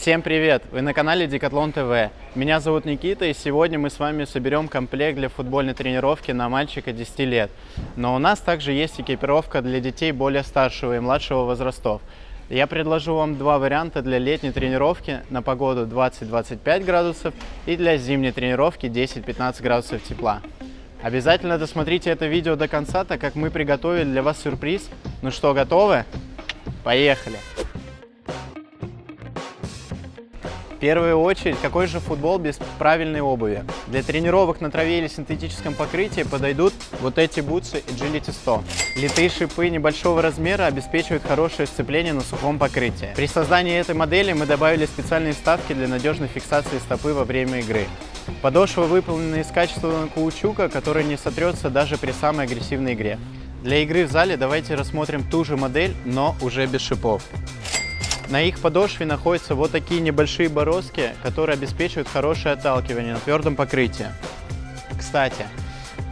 Всем привет! Вы на канале Декатлон ТВ. Меня зовут Никита, и сегодня мы с вами соберем комплект для футбольной тренировки на мальчика 10 лет. Но у нас также есть экипировка для детей более старшего и младшего возрастов. Я предложу вам два варианта для летней тренировки на погоду 20-25 градусов и для зимней тренировки 10-15 градусов тепла. Обязательно досмотрите это видео до конца, так как мы приготовили для вас сюрприз. Ну что, готовы? Поехали! В первую очередь, какой же футбол без правильной обуви? Для тренировок на траве или синтетическом покрытии подойдут вот эти бутсы Agility 100. Литые шипы небольшого размера обеспечивают хорошее сцепление на сухом покрытии. При создании этой модели мы добавили специальные вставки для надежной фиксации стопы во время игры. Подошва выполнена из качественного каучука, который не сотрется даже при самой агрессивной игре. Для игры в зале давайте рассмотрим ту же модель, но уже без шипов. На их подошве находятся вот такие небольшие бороздки, которые обеспечивают хорошее отталкивание на твердом покрытии. Кстати,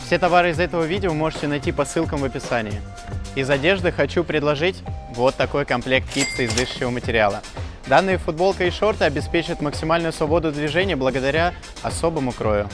все товары из этого видео можете найти по ссылкам в описании. Из одежды хочу предложить вот такой комплект кипса из дышащего материала. Данные футболка и шорты обеспечат максимальную свободу движения благодаря особому крою.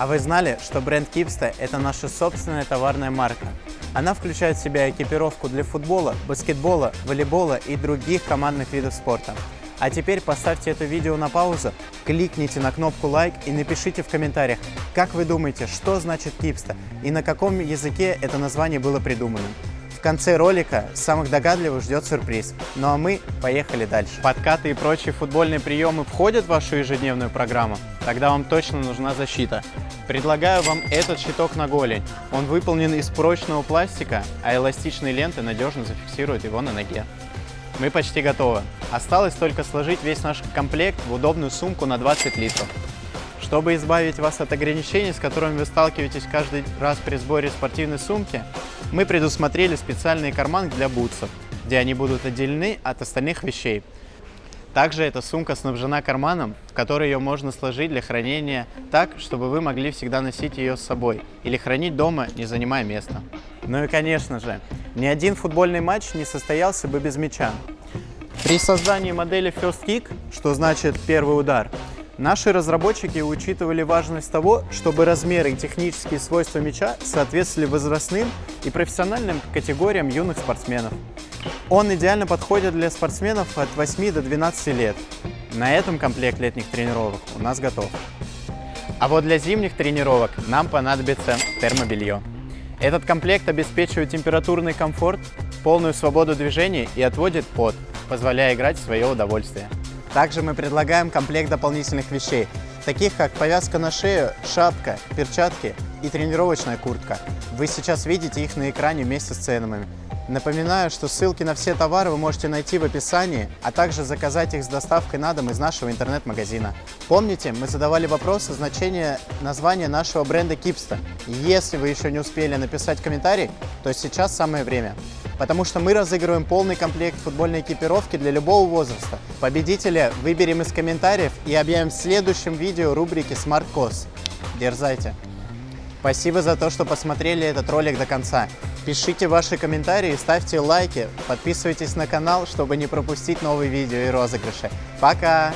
А вы знали, что бренд Кипста – это наша собственная товарная марка? Она включает в себя экипировку для футбола, баскетбола, волейбола и других командных видов спорта. А теперь поставьте это видео на паузу, кликните на кнопку лайк и напишите в комментариях, как вы думаете, что значит Кипста и на каком языке это название было придумано. В конце ролика самых догадливых ждет сюрприз. Ну а мы поехали дальше. Подкаты и прочие футбольные приемы входят в вашу ежедневную программу? Тогда вам точно нужна защита. Предлагаю вам этот щиток на голень. Он выполнен из прочного пластика, а эластичные ленты надежно зафиксируют его на ноге. Мы почти готовы. Осталось только сложить весь наш комплект в удобную сумку на 20 литров. Чтобы избавить вас от ограничений, с которыми вы сталкиваетесь каждый раз при сборе спортивной сумки, мы предусмотрели специальный карман для бутсов, где они будут отделены от остальных вещей. Также эта сумка снабжена карманом, в который ее можно сложить для хранения так, чтобы вы могли всегда носить ее с собой или хранить дома, не занимая места. Ну и конечно же, ни один футбольный матч не состоялся бы без мяча. При создании модели First Kick, что значит первый удар, Наши разработчики учитывали важность того, чтобы размеры и технические свойства мяча соответствовали возрастным и профессиональным категориям юных спортсменов. Он идеально подходит для спортсменов от 8 до 12 лет. На этом комплект летних тренировок у нас готов. А вот для зимних тренировок нам понадобится термобелье. Этот комплект обеспечивает температурный комфорт, полную свободу движения и отводит пот, позволяя играть в свое удовольствие. Также мы предлагаем комплект дополнительных вещей, таких как повязка на шею, шапка, перчатки и тренировочная куртка. Вы сейчас видите их на экране вместе с ценами. Напоминаю, что ссылки на все товары вы можете найти в описании, а также заказать их с доставкой на дом из нашего интернет-магазина. Помните, мы задавали вопрос о значении названия нашего бренда Кипста. Если вы еще не успели написать комментарий, то сейчас самое время. Потому что мы разыгрываем полный комплект футбольной экипировки для любого возраста. Победителя выберем из комментариев и объявим в следующем видео рубрики Smart Cost. Дерзайте! Спасибо за то, что посмотрели этот ролик до конца. Пишите ваши комментарии, ставьте лайки, подписывайтесь на канал, чтобы не пропустить новые видео и розыгрыши. Пока!